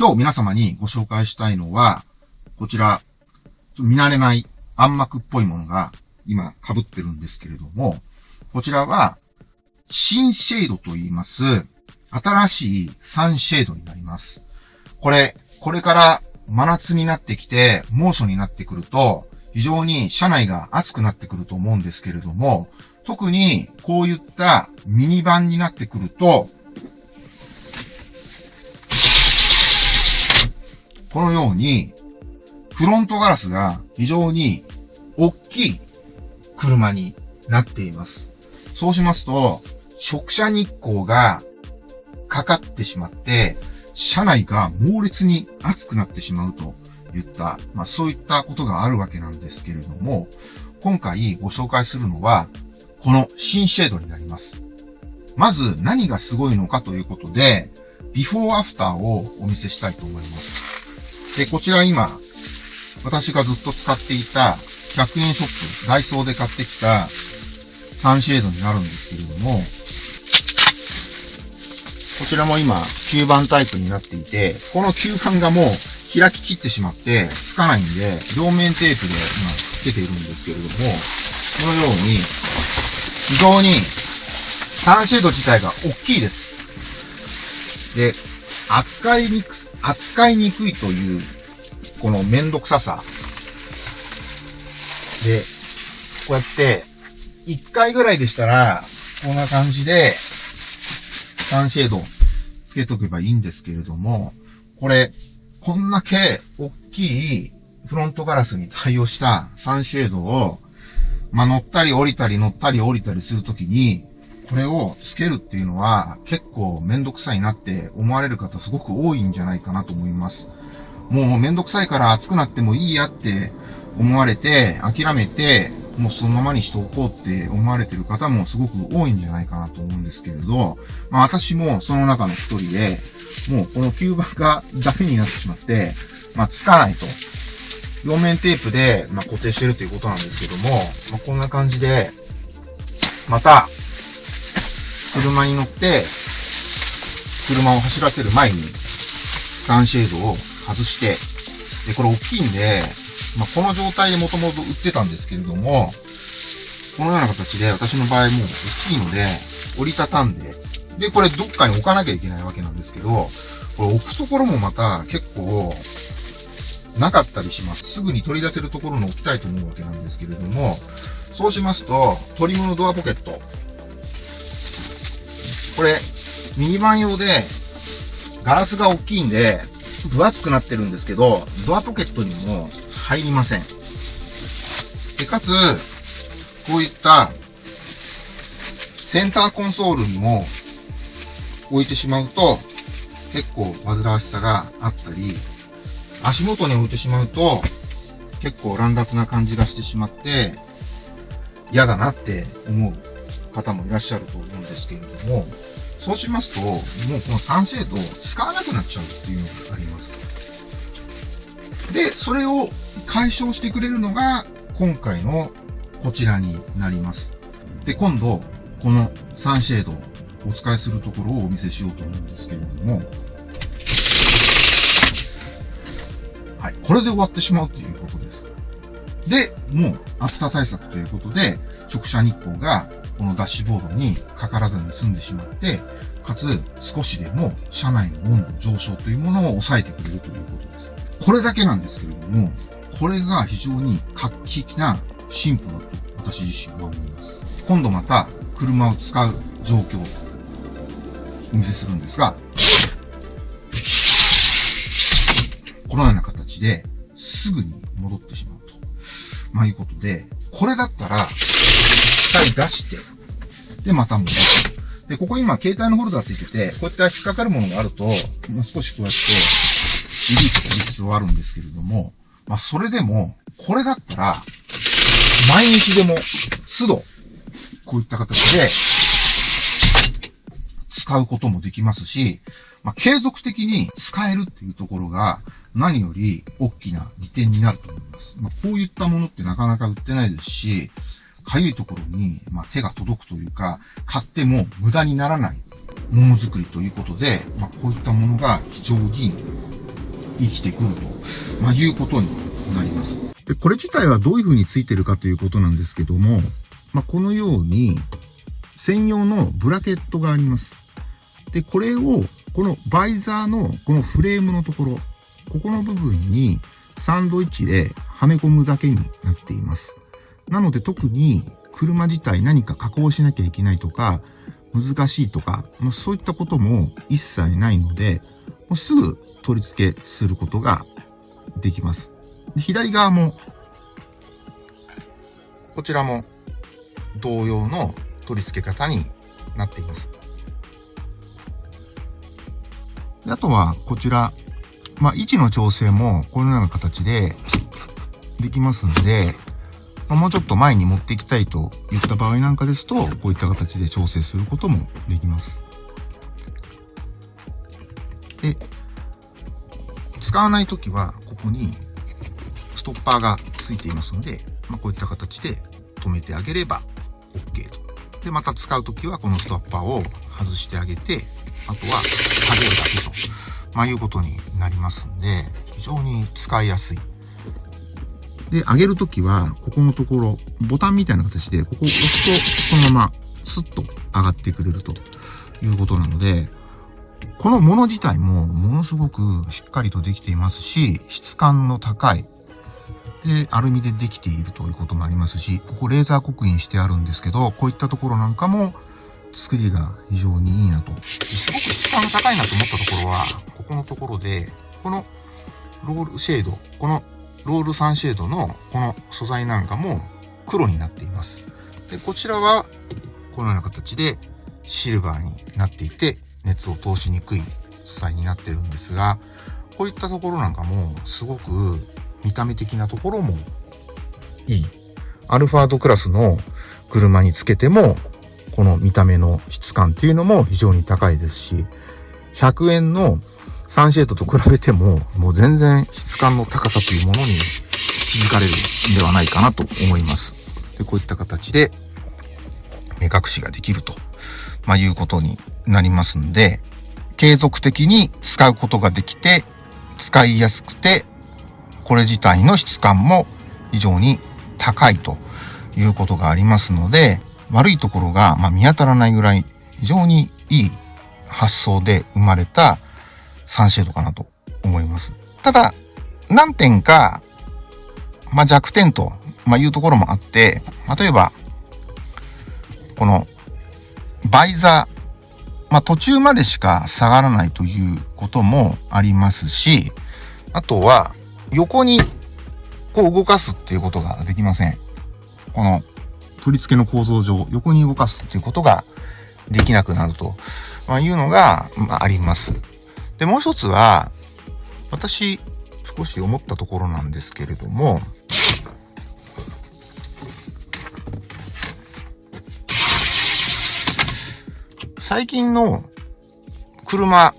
今日皆様にご紹介したいのは、こちら、ち見慣れない暗幕っぽいものが今被ってるんですけれども、こちらは、新シェードと言います、新しいサンシェードになります。これ、これから真夏になってきて、猛暑になってくると、非常に車内が暑くなってくると思うんですけれども、特にこういったミニバンになってくると、このように、フロントガラスが非常に大きい車になっています。そうしますと、直射日光がかかってしまって、車内が猛烈に熱くなってしまうといった、まあそういったことがあるわけなんですけれども、今回ご紹介するのは、この新シェードになります。まず何がすごいのかということで、ビフォーアフターをお見せしたいと思います。で、こちら今、私がずっと使っていた100円ショップ、ダイソーで買ってきたサンシェードになるんですけれども、こちらも今吸盤タイプになっていて、この吸盤がもう開ききってしまってつかないんで、両面テープで今つけているんですけれども、このように、非常にサンシェード自体が大きいです。で、扱いにく、扱いにくいという、このめんどくささ。で、こうやって、1回ぐらいでしたら、こんな感じで、サンシェードつけとけばいいんですけれども、これ、こんだけ大きいフロントガラスに対応したサンシェードを、まあ、乗ったり降りたり乗ったり降りたりするときに、これをつけるっていうのは結構めんどくさいなって思われる方すごく多いんじゃないかなと思います。もうめんどくさいから熱くなってもいいやって思われて諦めてもうそのままにしておこうって思われてる方もすごく多いんじゃないかなと思うんですけれど、まあ私もその中の一人で、もうこの吸盤がダメになってしまって、まあつかないと。両面テープで、まあ、固定してるということなんですけども、まあ、こんな感じで、また、車に乗って、車を走らせる前に、サンシェードを外して、で、これ大きいんで、まあ、この状態でもともと売ってたんですけれども、このような形で私の場合も大きいので、折りたたんで、で、これどっかに置かなきゃいけないわけなんですけど、これ置くところもまた結構、なかったりします。すぐに取り出せるところに置きたいと思うわけなんですけれども、そうしますと、トリムのドアポケット。これ、ミニバン用で、ガラスが大きいんで、分厚くなってるんですけど、ドアポケットにも入りません。で、かつ、こういった、センターコンソールにも置いてしまうと、結構煩わしさがあったり、足元に置いてしまうと、結構乱雑な感じがしてしまって、嫌だなって思う方もいらっしゃると思うんですけれども、そうしますと、もうこのサンシェードを使わなくなっちゃうっていうのがあります。で、それを解消してくれるのが、今回のこちらになります。で、今度、このサンシェード、お使いするところをお見せしようと思うんですけれども、はい。これで終わってしまうということです。で、もう暑さ対策ということで、直射日光がこのダッシュボードにかからずに済んでしまって、かつ少しでも車内の温度上昇というものを抑えてくれるということです。これだけなんですけれども、これが非常に画期的な進歩だと私自身は思います。今度また車を使う状況をお見せするんですが、このような形ですぐに戻ってしまうと。まあいうことで、これだったら、回出して、で、また戻す。で、ここ今、携帯のホルダーついてて、こうやって引っかかるものがあると、まあ、少しこうやって、リリースする必要はあるんですけれども、まあ、それでも、これだったら、毎日でも、都度、こういった形で、使うこともできますし、まあ、継続的に使えるっていうところが、何より大きな利点になると思います。まあ、こういったものってなかなか売ってないですし、かゆいところに、まあ、手が届くというか、買っても無駄にならないものづくりということで、まあ、こういったものが非常に生きてくると、まあ、いうことになります。で、これ自体はどういう風についてるかということなんですけども、まあ、このように、専用のブラケットがあります。で、これを、このバイザーのこのフレームのところ、ここの部分にサンドイッチではめ込むだけになっています。なので特に車自体何か加工しなきゃいけないとか、難しいとか、まあ、そういったことも一切ないので、もうすぐ取り付けすることができます。左側も、こちらも同様の取り付け方になっています。あとは、こちら、まあ、位置の調整もこのような形でできますんで、まあ、もうちょっと前に持っていきたいといった場合なんかですと、こういった形で調整することもできます。で、使わないときは、ここにストッパーがついていますので、まあ、こういった形で止めてあげれば OK と。で、また使うときはこのストッパーを外してあげて、あとは下げるだけと、まあ、いうことになりますんで、非常に使いやすいで、上げるときは、ここのところ、ボタンみたいな形で、ここを押すと、そのまま、スッと上がってくれるということなので、このもの自体も、ものすごくしっかりとできていますし、質感の高い、で、アルミでできているということもありますし、ここレーザー刻印してあるんですけど、こういったところなんかも、作りが非常にいいなと。すごく質感が高いなと思ったところは、ここのところで、このロールシェード、このロールサンシェードのこの素材なんかも黒になっています。で、こちらはこのような形でシルバーになっていて熱を通しにくい素材になってるんですが、こういったところなんかもすごく見た目的なところもいい。アルファードクラスの車につけてもこの見た目の質感っていうのも非常に高いですし、100円のサンシェードと比べても、もう全然質感の高さというものに気づかれるんではないかなと思います。でこういった形で目隠しができると、まあ、いうことになりますんで、継続的に使うことができて、使いやすくて、これ自体の質感も非常に高いということがありますので、悪いところが、ま見当たらないぐらい非常にいい発想で生まれたサンシェードかなと思います。ただ、何点か、まあ、弱点と、まあ、いうところもあって、例えば、この、バイザー、まあ、途中までしか下がらないということもありますし、あとは、横に、こう動かすっていうことができません。この、取り付けの構造上、横に動かすっていうことができなくなると、ま、いうのが、まあ、あります。で、もう一つは、私、少し思ったところなんですけれども、最近の車、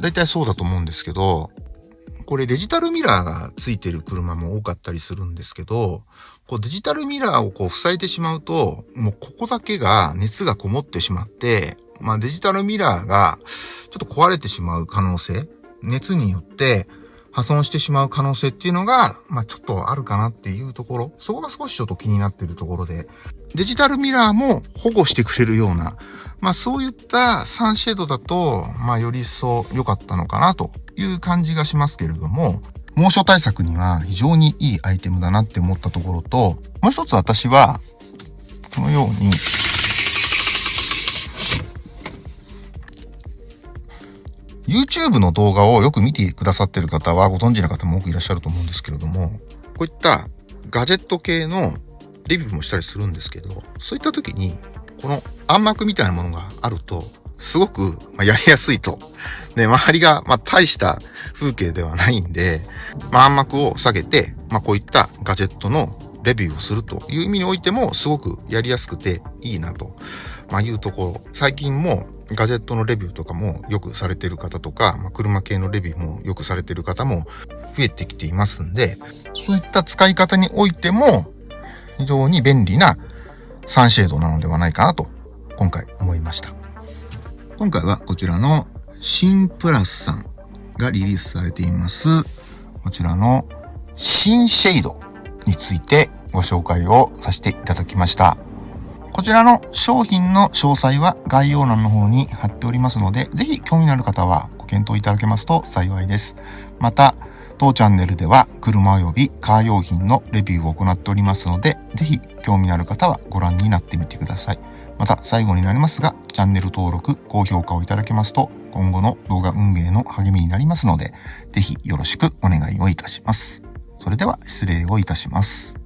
だいたいそうだと思うんですけど、これデジタルミラーがついてる車も多かったりするんですけど、こうデジタルミラーをこう塞いでしまうと、もうここだけが熱がこもってしまって、まあデジタルミラーがちょっと壊れてしまう可能性、熱によって破損してしまう可能性っていうのが、まあちょっとあるかなっていうところ、そこが少しちょっと気になっているところで、デジタルミラーも保護してくれるような、まあそういったサンシェードだと、まあより一層良かったのかなという感じがしますけれども、猛暑対策には非常にいいアイテムだなって思ったところと、もう一つ私は、このように、YouTube の動画をよく見てくださってる方はご存知の方も多くいらっしゃると思うんですけれども、こういったガジェット系のレビューもしたりするんですけど、そういった時に、この暗幕みたいなものがあると、すごくやりやすいと。で、周りが、ま大した風景ではないんで、まあ、暗幕を下げて、まあ、こういったガジェットのレビューをするという意味においても、すごくやりやすくていいなと、まあ、いうところ。最近もガジェットのレビューとかもよくされてる方とか、まあ、車系のレビューもよくされてる方も増えてきていますんで、そういった使い方においても非常に便利なサンシェードなのではないかなと今回思いました。今回はこちらのシンプラスさんがリリースされています、こちらの新シェイドについてご紹介をさせていただきました。こちらの商品の詳細は概要欄の方に貼っておりますので、ぜひ興味のある方はご検討いただけますと幸いです。また、当チャンネルでは車及びカー用品のレビューを行っておりますので、ぜひ興味のある方はご覧になってみてください。また最後になりますが、チャンネル登録、高評価をいただけますと、今後の動画運営の励みになりますので、ぜひよろしくお願いをいたします。それでは失礼をいたします。